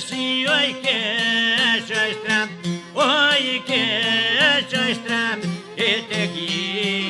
si oi que ja estrem, oi que ja estrem, et aquí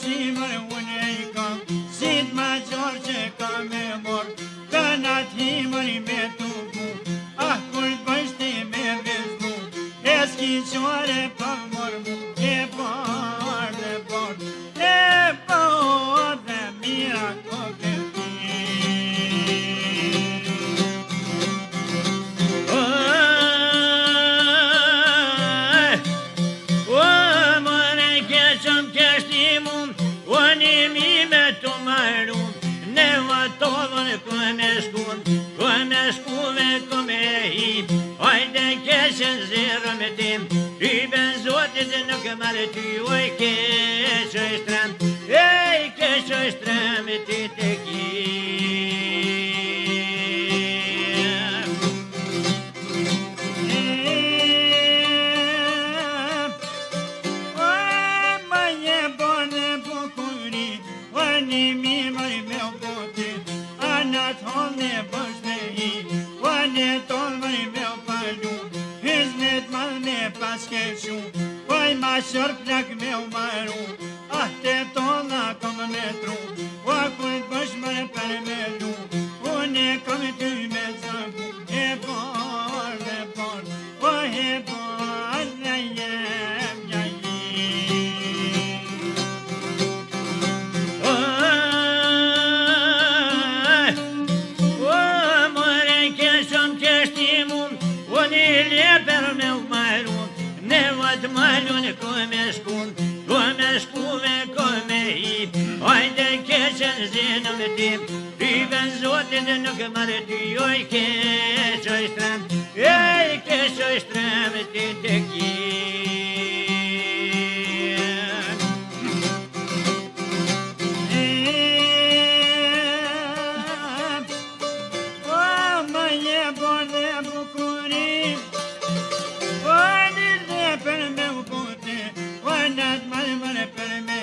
zimër unë e i kam Sit ma gjarë që kam e mor Këna i me të Ah, kur të me vëzbu E s'ki qore mor E po por, e por, e Unë imi me të marun Ne va të vërë këmë e shku Këmë e shku ve këmë e hi Ajde keshën zërë me tim I ben zotit dhe nuk e marë ty Oj keshë e shtrem Ej keshë e shtrem E te kim A një mi më i me u potit, a në i A tonë më i me u palju, i zmetë më dhë me paskeshu A i ma shërkë lakë me u maru, a këtë tonë la me tru A këtë bëshme për me lu, a një këmë me zërnu E borë, e borë, oj e borë Rrive në zote dhe nuk e marrë t'i oj keshë oj strëm, oj keshë oj strëm s'ti të kjim Ma je borë po, dhe për me u bote po, Nesë për me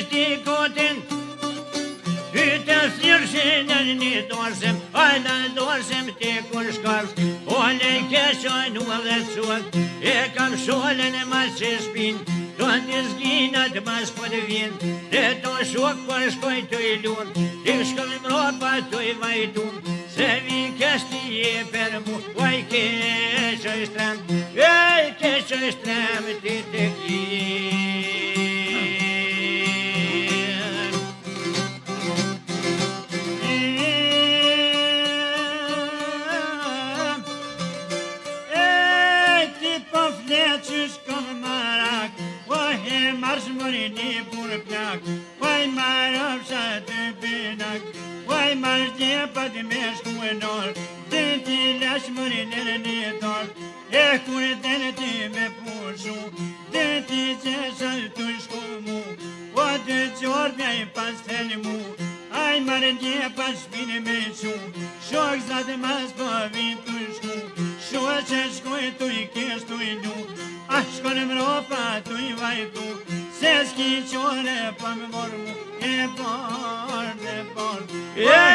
Kështi këtën, i të së njërëshinën në një dorëshëm A në dorëshëm të kërë shkërës, po le i në dhe të E kam shole në masë që shpinë, do të zgjinat masë po të vinë E do shokë, po shkoj të i lurë, të shkoj më ropa të i vajtum Se vi kështë i e për mu, po i kështë i shtremë, po i kështë një burë pjak Vaj marë avsa të pinak Vaj marë shtje pa me shku e nërë Të ti lash mëri nërë një dorë E kërë të në ti me përshu Të ti që shëllë të shku mu Po të qërë pja i pas të një mu Aj marë një pas shpini me shu Shok za të mas po vim të shku Shua që shkoj tu i kesh tu i du A në mropa tu i vajtu Se s'ki qore pa më borë E parë, e parë,